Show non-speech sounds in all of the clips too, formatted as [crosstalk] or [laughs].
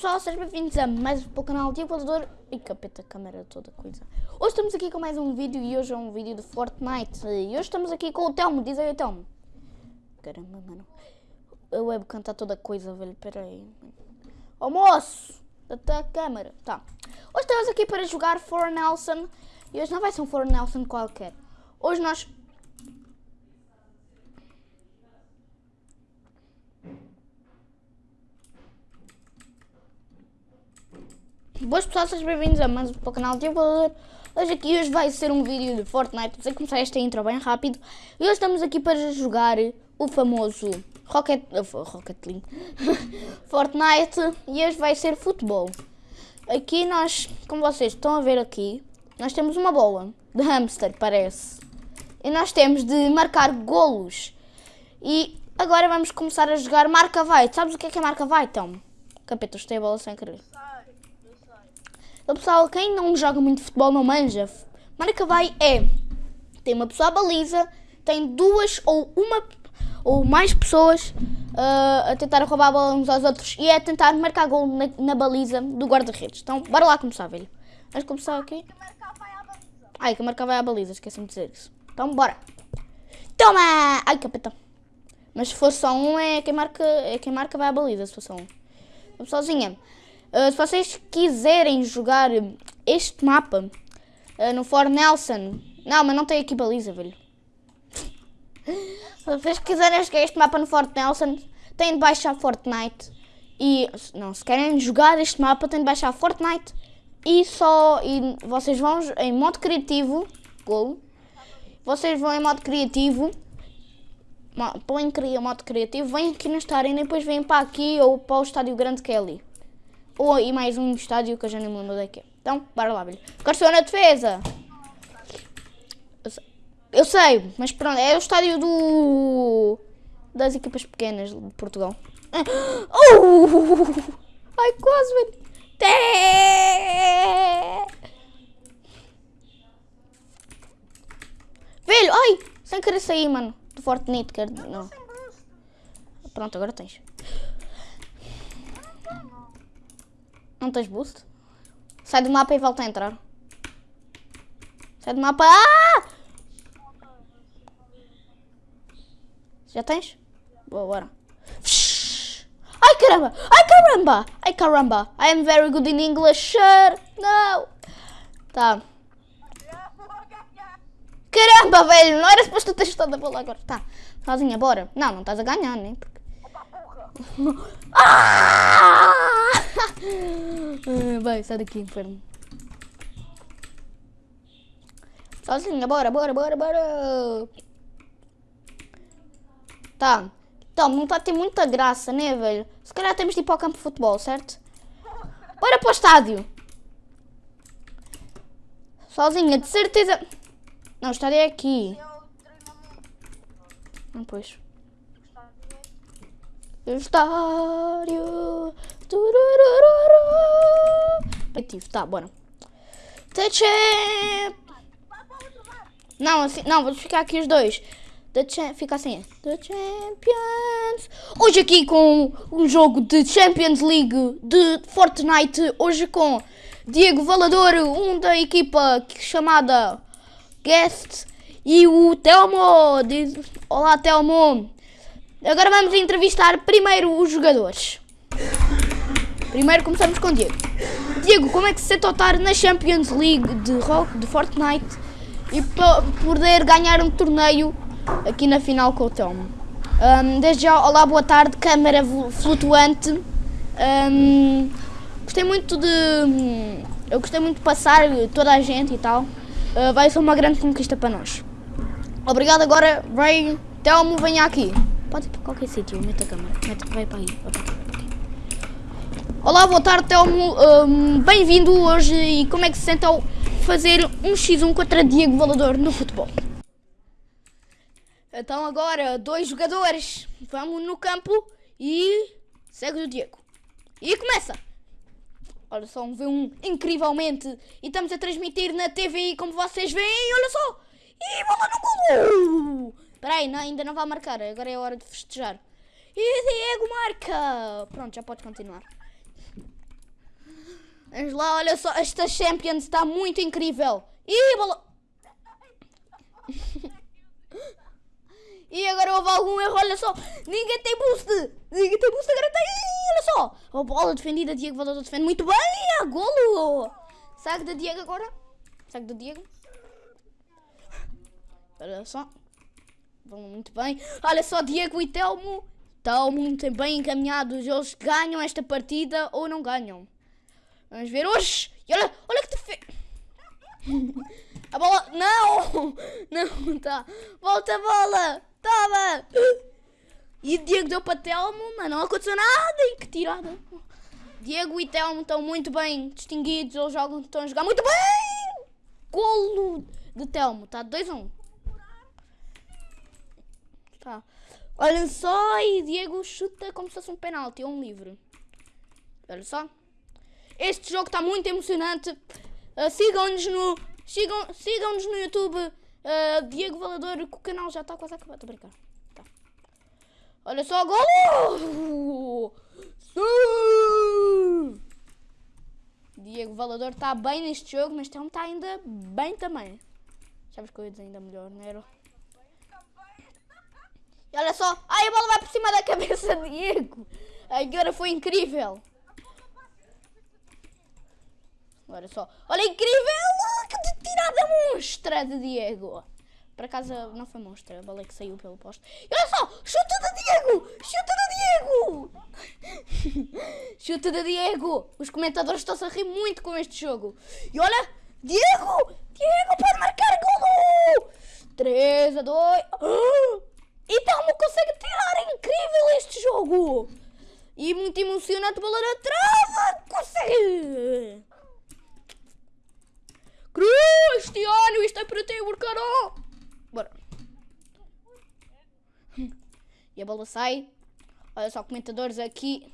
pessoal, sejam bem-vindos a mais um para o canal de Equador e capeta a câmera toda coisa. Hoje estamos aqui com mais um vídeo e hoje é um vídeo de Fortnite e hoje estamos aqui com o Telmo, diz aí Telmo. Caramba, mano, a webcam está toda coisa, velho, peraí. Ô moço, até a câmera, tá. Hoje estamos aqui para jogar For Nelson e hoje não vai ser um For Nelson qualquer. Hoje nós Boas pessoal, sejam bem-vindos a mais um para o canal de Evoluir. Hoje aqui hoje vai ser um vídeo de Fortnite. Vou começar esta intro bem rápido. E hoje estamos aqui para jogar o famoso Rocket, Rocket League [laughs] Fortnite. E hoje vai ser futebol. Aqui nós, como vocês estão a ver aqui, nós temos uma bola de hamster, parece. E nós temos de marcar golos. E agora vamos começar a jogar marca vai. Sabes o que é que é marca vai, então? Capeta, eu a bola sem querer. Então, pessoal, quem não joga muito futebol não manja. Marca vai é. Tem uma pessoa à baliza, tem duas ou uma ou mais pessoas uh, a tentar roubar a bola uns aos outros e é a tentar marcar gol na, na baliza do guarda-redes. Então, bora lá começar, velho. Vamos começar aqui. Ai, que marcar vai à baliza, esqueci-me de dizer isso. Então, bora. Toma! Ai, capeta. Mas se for só um, é quem marca, é quem marca vai à baliza, se for só um. Vamos sozinha. Uh, se vocês quiserem jogar este mapa uh, no For Nelson, não, mas não tem aqui baliza, velho. se vocês quiserem jogar este mapa no Fort Nelson, têm de baixar Fortnite. E, não, se querem jogar este mapa, têm de baixar Fortnite. E só, e vocês vão em modo criativo, gol. Vocês vão em modo criativo, põem modo criativo, vêm aqui nesta arena e depois vêm para aqui ou para o estádio grande que é ali. Ou e mais um estádio que eu já nem me lembro daqui. Então, bora lá, velho. Garçom na defesa. Eu sei, mas pronto, é o estádio do... Das equipas pequenas de Portugal. Oh! Ai, quase, velho. Velho, ai! Sem querer sair, mano. Do Fortnite, quer... Não. Pronto, agora tens. Não tens boost? Sai do mapa e volta a entrar. Sai do mapa. Ah! Já tens? Boa, bora. Ai caramba! Ai caramba! Ai caramba! I am very good in English, sir! Não! Tá. Caramba, velho! Não era suposto ter estado a bola agora. Tá. Sozinha, bora. Não, não estás a ganhar, nem. Porque... ah! [laughs] Vai, sai daqui, inferno. Sozinha, bora, bora, bora, bora. Tá. Então, não tá ter muita graça, né, velho? Se calhar temos de ir para o campo de futebol, certo? Bora para o estádio. Sozinha, de certeza. Não, o estádio é aqui. Não, pois. Estádio. Ativo, tá, bora. The champ. Não, assim, não, vamos ficar aqui os dois. The champ, fica assim. The Champions. Hoje aqui com um jogo de Champions League de Fortnite. Hoje com Diego Valador, um da equipa chamada Guest. E o Telmo. Diz, Olá, Telmo. Agora vamos entrevistar primeiro os jogadores. Primeiro começamos com Diego. Diego, como é que se ao estar na Champions League de, rock, de Fortnite e poder ganhar um torneio aqui na final com o Tom? Um, desde já, olá, boa tarde, câmera flutuante. Um, gostei muito de. Eu gostei muito de passar toda a gente e tal. Uh, vai ser uma grande conquista para nós. Obrigado agora, Ray. Telmo, venha aqui. Pode ir para qualquer sítio, mete a câmera. Mete, vai para aí. Vai. Olá, boa tarde, Telmo. Um, Bem-vindo hoje e como é que se sente ao fazer um x1 contra Diego Valador no futebol? Então agora, dois jogadores. Vamos no campo e segue o Diego. E começa! Olha só, um V1 incrivelmente. E estamos a transmitir na TV como vocês veem, olha só! E bola no gol! Espera aí, ainda não vai marcar, agora é a hora de festejar. E Diego marca! Pronto, já pode continuar. Vamos lá, olha só, esta Champions está muito incrível. Ih, bola... [laughs] e agora houve algum erro, olha só. Ninguém tem boost. Ninguém tem boost, agora tem. Olha só. A bola defendida, Diego Valador defende muito bem. A golo. Saque da Diego agora. Saque da Diego. Olha só. Vão muito bem. Olha só, Diego e Telmo. Estão muito bem encaminhados. Eles ganham esta partida ou não ganham. Vamos ver hoje. Olha, olha que defesa. [laughs] A bola. Não! [laughs] Não, tá. Volta a bola! Toma! E Diego deu para Telmo, mas não aconteceu nada. E que tirada. Diego e Telmo estão muito bem distinguidos. Eles jogam, estão a jogar muito bem! Golo de Telmo. Está 2 a 1. Um. Tá. Olha só, e Diego chuta como se fosse um penalti ou um livre. Olha só. Este jogo está muito emocionante. Uh, sigam-nos no, sigam, sigam-nos no YouTube. Uh, Diego Valador, que o canal já está quase a acabar. Estou a brincar. Tá. Olha só! Sim! Diego Valador está bem neste jogo, mas Telmo está ainda bem também. Sabes eu ia dizer ainda melhor, não era? E olha só. Ai, a bola vai por cima da cabeça de Diego. Agora foi incrível. Olha só. Olha, incrível. Que tirada monstra de Diego. Por acaso não foi monstra, a bola é que saiu pelo poste. E olha só, chuta de Diego! Chuta de Diego! [laughs] chuta de Diego! Os comentadores estão-se a rir muito com este jogo. E olha, Diego! Diego pode marcar golo! 3 a 2. E Telmo consegue tirar, é incrível este jogo! E muito emocionante, bola na trava! Consegue! Cristiano, isto é para ti, Burcaró! Bora. E a bola sai. Olha só, comentadores aqui.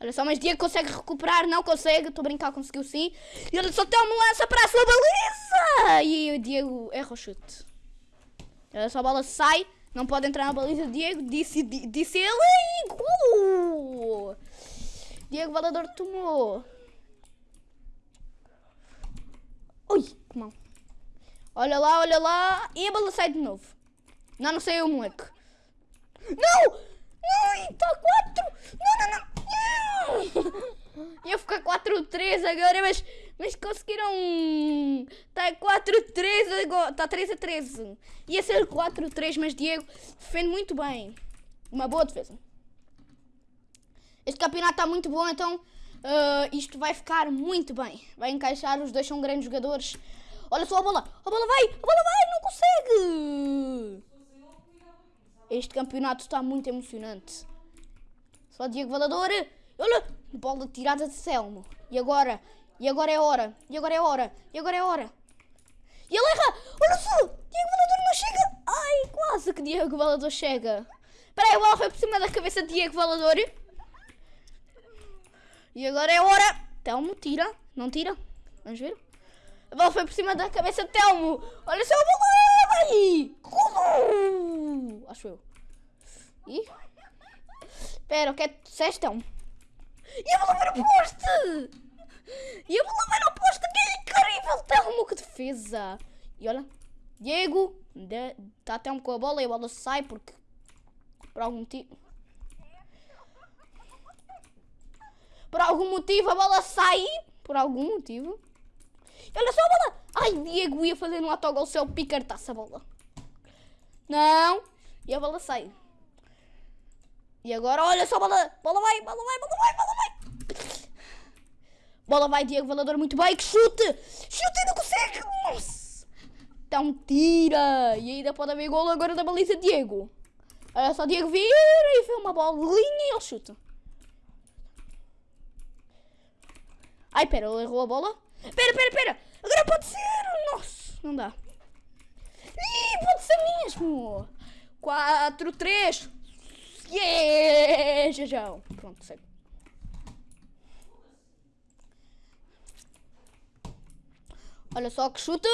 Olha só, mas Diego consegue recuperar, não consegue. Estou a brincar, conseguiu sim. E olha só, tem uma lança para a sua baliza. E o Diego erra o chute. Olha só, a bola sai. Não pode entrar na baliza. Diego disse, disse ele. E! Diego Valador tomou. Ui, que mal. Olha lá, olha lá. E a bola sai de novo. Não, não sei o moleque. Não! Não, está 4! Não, não, não! Ia ficar 4-3 agora, mas, mas conseguiram. Está 4-3 agora. Está 3 a 13. Ia ser 4-3, mas Diego defende muito bem. Uma boa defesa. Este campeonato está muito bom, então uh, isto vai ficar muito bem. Vai encaixar, os dois são grandes jogadores. Olha só a bola, a bola vai, a bola vai, não consegue. Este campeonato está muito emocionante. Só Diego Valador. Olha, bola tirada de Selmo. E agora? E agora é hora. E agora é hora. E agora é hora. E ele erra. Olha só. Diego Valador não chega. Ai, quase que Diego Valador chega. Espera aí, a bola foi por cima da cabeça de Diego Valador. E agora é hora. Telmo, tira. Não tira. Vamos ver. A bola foi por cima da cabeça de Telmo. Olha só a bola. Como? Acho eu. E... Espera, o que é que disseste, Telmo? E a bola vai no poste! E a bola vai no poste! Que incrível! Telmo, que defesa! E olha, Diego está até um com a bola e a bola sai porque por algum motivo. Por algum motivo a bola sai. Por algum motivo. E olha só a bola! Ai, Diego ia fazer um autogol se ele picartasse a bola. Não! E a bola sai. E agora, olha só, bola, bola vai, bola vai, bola vai, bola vai. Bola vai, Diego Valador, muito bem, que chute. Chute e não consegue. Nossa. Então tira. E ainda pode haver gol agora da baliza Diego. Olha só, Diego vira e vê uma bolinha e ele chuta. Ai, pera, ele errou a bola. Pera, pera, pera. Agora pode ser. Nossa, não dá. Ih, pode ser mesmo. 4, 3. Yeah! Jajão. Pronto, segue. Olha só que chuta,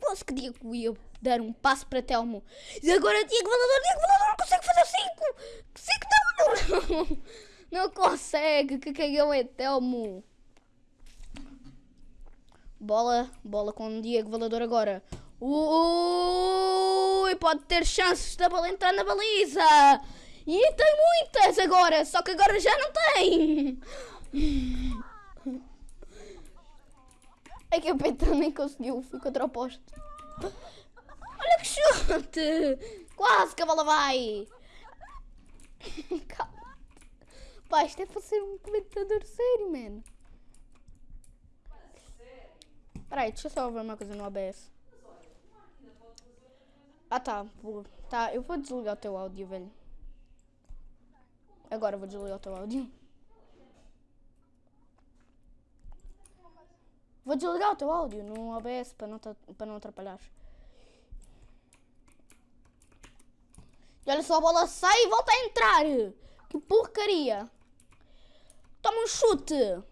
Quase que Diego ia dar um passo para Telmo. E agora Diego Valador, Diego Valador consegue fazer 5. 5 não, não. Não consegue, que cagão é Telmo. Bola, bola com o Diego Valador agora. Ui, pode ter chances da bola entrar na baliza. E tem muitas agora, só que agora já não tem. É que o Petro nem conseguiu, foi contra o poste. Olha que chute! Quase que a bola vai! [laughs] Calma. Pá, isto é para ser um comentador sério, mano. Peraí, deixa eu só ver uma coisa no OBS. Ah tá, tá, eu vou desligar o teu áudio, velho. Agora eu vou desligar o teu áudio. Vou desligar o teu áudio no OBS para não, para não atrapalhar. E olha só, a bola sai e volta a entrar. Que porcaria. Toma um chute.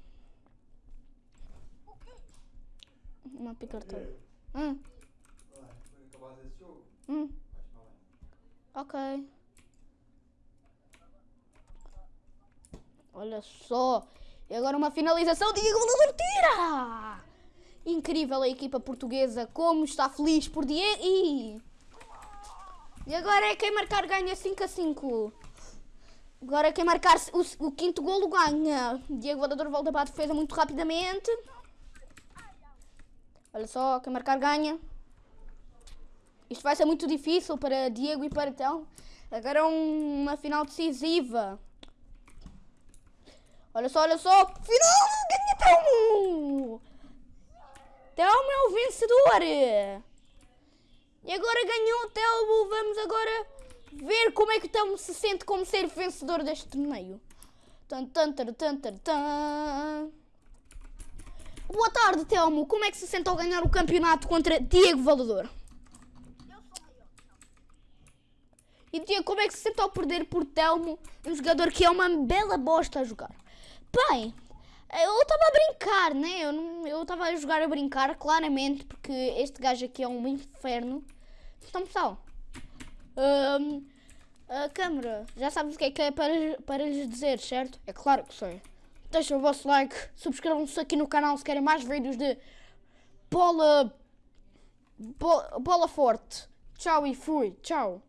Uma picareta. Hum, Olha, foi acabar esse jogo. Hum, ok. Olha só. E agora uma finalização. Diego Valador tira! Incrível a equipa portuguesa. Como está feliz por Diego. E, e agora é quem marcar ganha 5 a 5. Agora quem marcar o, o quinto golo ganha. Diego Valador volta para a defesa muito rapidamente. Olha só, quem marcar ganha. Isto vai ser muito difícil para Diego e para Tão. Agora é um- uma final decisiva. Olha só, olha só. Final! Ganha Telmo! Telmo é o vencedor! E agora ganhou o Telmo. Vamos agora ver como é que o Telmo se sente como ser vencedor deste torneio. Tan, tan, tan, tan, tan, tan. Boa tarde, Telmo. Como é que se sente ao ganhar o campeonato contra Diego Valador? E Diego, como é que se sente ao perder por Telmo, um jogador que é uma bela bosta a jogar? Bem, eu estava a brincar, né? Eu não- Eu estava a jogar a brincar, claramente, porque este gajo aqui é um inferno. Então, pessoal, hum, a câmera, já sabes o que é que é para, para lhes dizer, certo? É claro que sei. Deixem o vosso like, subscrevam-se aqui no canal se querem mais vídeos de bola, bo- bola forte. Tchau e fui, tchau.